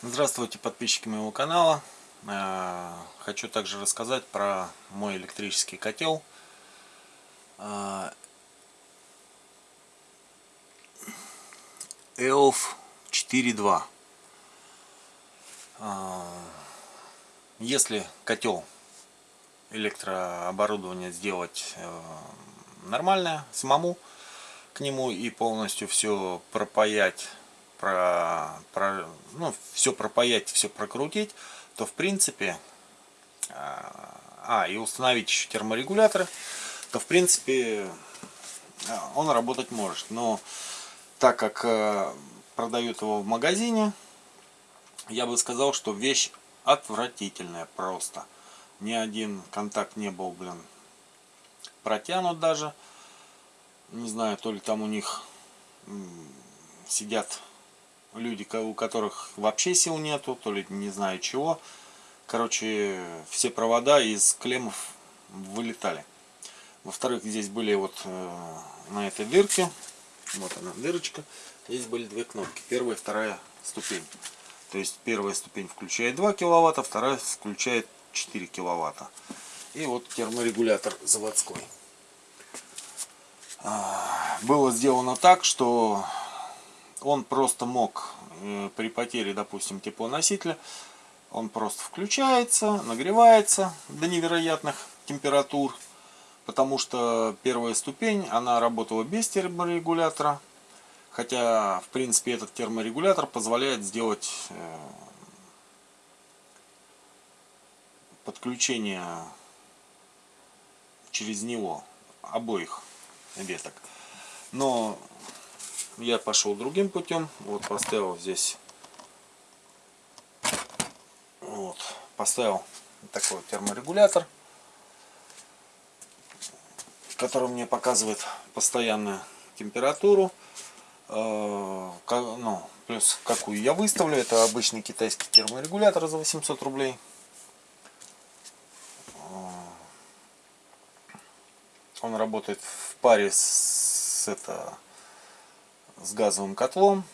Здравствуйте, подписчики моего канала. Э, хочу также рассказать про мой электрический котел. EOF 4.2. Если котел электрооборудование сделать э, нормальное самому к нему и полностью все пропаять про, про, ну, все пропаять, все прокрутить, то в принципе, а, а и установить еще терморегуляторы, то в принципе он работать может. Но так как э, продают его в магазине, я бы сказал, что вещь отвратительная просто. Ни один контакт не был, блин, протянут даже. Не знаю, то ли там у них сидят люди, у которых вообще сил нету, то ли не знаю чего. Короче, все провода из клеммов вылетали. Во-вторых, здесь были вот э, на этой дырке, вот она дырочка, здесь были две кнопки, первая и вторая ступень. То есть первая ступень включает 2 киловатта, вторая включает 4 киловатта. И вот терморегулятор заводской. А, было сделано так, что он просто мог э, при потере, допустим, теплоносителя, он просто включается, нагревается до невероятных температур, потому что первая ступень, она работала без терморегулятора, хотя, в принципе, этот терморегулятор позволяет сделать э, подключение через него обоих веток. Но я пошел другим путем. Вот поставил здесь, вот, поставил такой терморегулятор, который мне показывает постоянную температуру. Э, ну, плюс какую я выставлю. Это обычный китайский терморегулятор за 800 рублей. Э, он работает в паре с это с газовым котлом.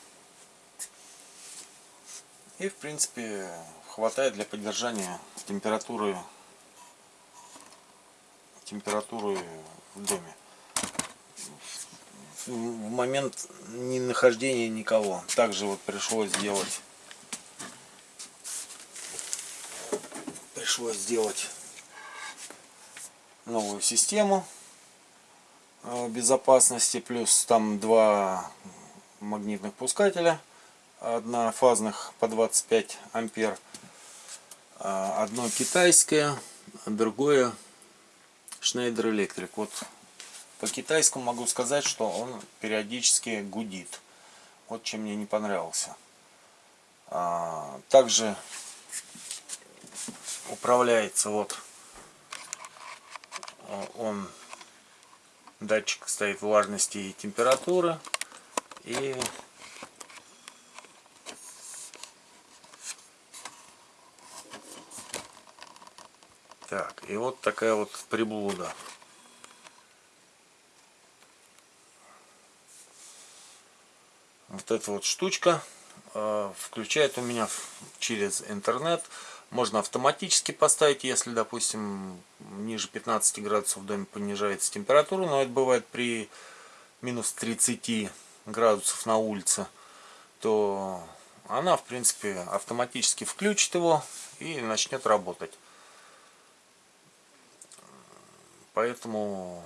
И в принципе хватает для поддержания температуры температуры в доме. В момент не нахождения никого. Также вот пришлось сделать пришлось сделать новую систему Э, безопасности, плюс там два магнитных пускателя однофазных по 25 ампер. А, одно китайское, другое Schneider Electric. Вот по китайскому могу сказать, что он периодически гудит. Вот чем мне не понравился. А, также управляется вот он датчик стоит влажности и температуры и так и вот такая вот приблуда. Вот эта вот штучка э, включает у меня через интернет. Можно автоматически поставить, если, допустим, ниже 15 градусов в доме понижается температура, но это бывает при минус 30 градусов на улице, то она, в принципе, автоматически включит его и начнет работать. Поэтому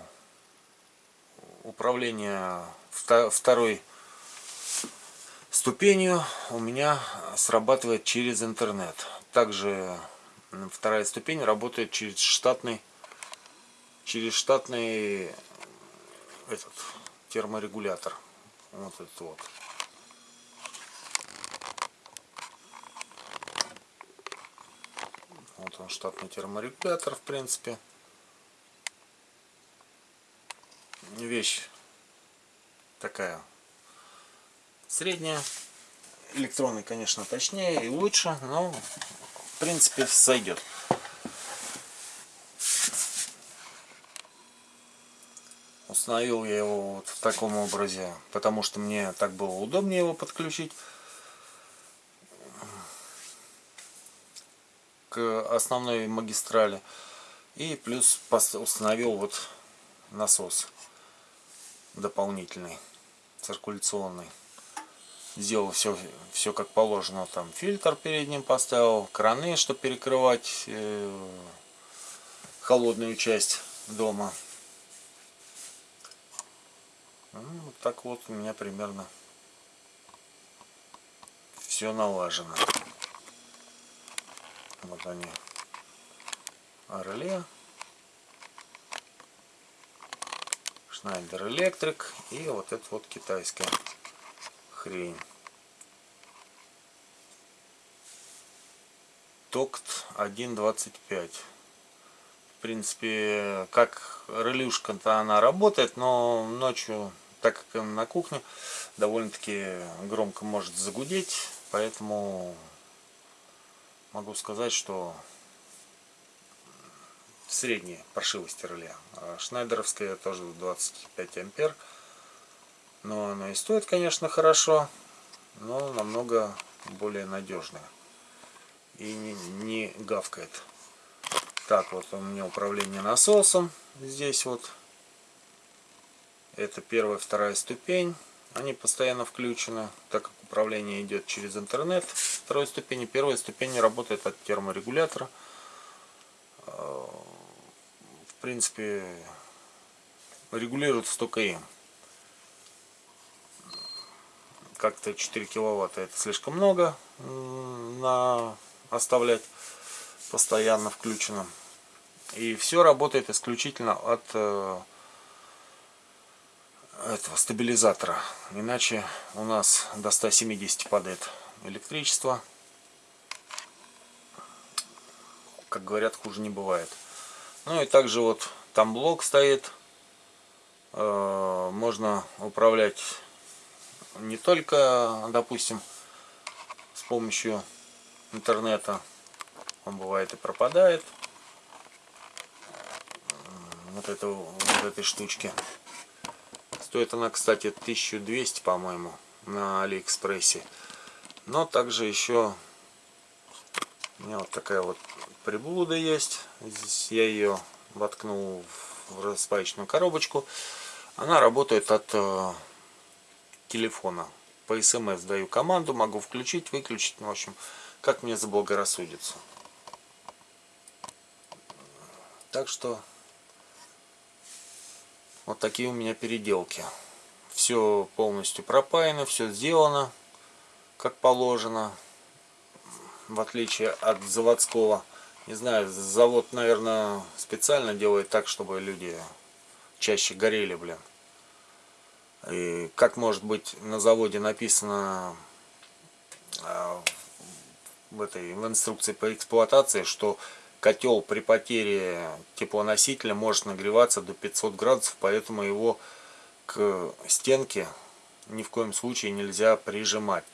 управление второй ступенью у меня срабатывает через интернет. Также вторая ступень работает через штатный через штатный этот терморегулятор. Вот этот вот. Вот он штатный терморегулятор, в принципе. Вещь такая средняя. Электронный, конечно, точнее и лучше, но в принципе сойдет. Установил я его вот в таком образе, потому что мне так было удобнее его подключить. к основной магистрали. И плюс установил вот насос дополнительный, циркуляционный. Сделал все, все как положено. Там фильтр перед ним поставил, краны, чтобы перекрывать э, холодную часть дома. Ну, так вот у меня примерно все налажено. Вот они. Орле. Шнайдер Электрик и вот это вот китайская хрень. Токт 1.25. В принципе, как релюшка-то она работает, но ночью, так как на кухне, довольно-таки громко может загудеть, поэтому могу сказать, что средней паршивости реле. А шнайдеровская тоже 25 ампер. Но она и стоит, конечно, хорошо, но намного более надежная. И не, не гавкает. Так, вот у меня управление насосом. Здесь вот. Это первая, вторая ступень. Они постоянно включены, так как управление идет через интернет. Второй ступени. Первая ступень работает от терморегулятора в принципе, регулируется только им. Как-то 4 киловатта это слишком много на оставлять постоянно включенным. И все работает исключительно от э, этого стабилизатора. Иначе у нас до 170 падает электричество. Как говорят, хуже не бывает. Ну и также вот там блок стоит. Э, можно управлять не только, допустим, с помощью интернета. Он бывает и пропадает. Вот, это, вот этой штучки. Стоит она, кстати, 1200, по-моему, на Алиэкспрессе. Но также еще у меня вот такая вот приблуда есть. Здесь я ее воткнул в распаечную коробочку. Она работает от э, телефона. По смс даю команду, могу включить, выключить. Ну, в общем, как мне заблагорассудится. Так что вот такие у меня переделки. Все полностью пропаяно, все сделано как положено. В отличие от заводского не знаю, завод, наверное, специально делает так, чтобы люди чаще горели, блин. И как может быть на заводе написано а, в этой в инструкции по эксплуатации, что котел при потере теплоносителя может нагреваться до 500 градусов, поэтому его к стенке ни в коем случае нельзя прижимать.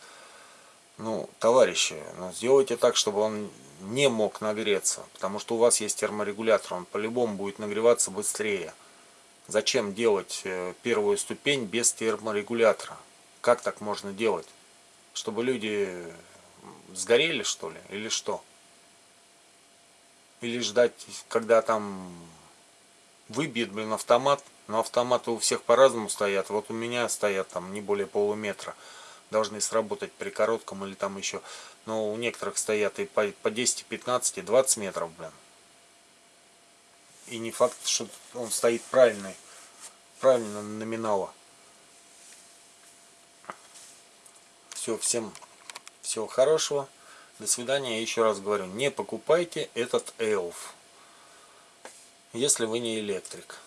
Ну, товарищи, ну, сделайте так, чтобы он не мог нагреться, потому что у вас есть терморегулятор, он по-любому будет нагреваться быстрее. Зачем делать э, первую ступень без терморегулятора? Как так можно делать? Чтобы люди сгорели, что ли, или что? Или ждать, когда там выбьет, блин, автомат. Но автоматы у всех по-разному стоят. Вот у меня стоят там не более полуметра должны сработать при коротком или там еще. Но у некоторых стоят и по, по 10, 15, и 20 метров, блин. И не факт, что он стоит правильный, правильно номинала. Все, всем всего хорошего. До свидания. Еще раз говорю, не покупайте этот эльф, если вы не электрик.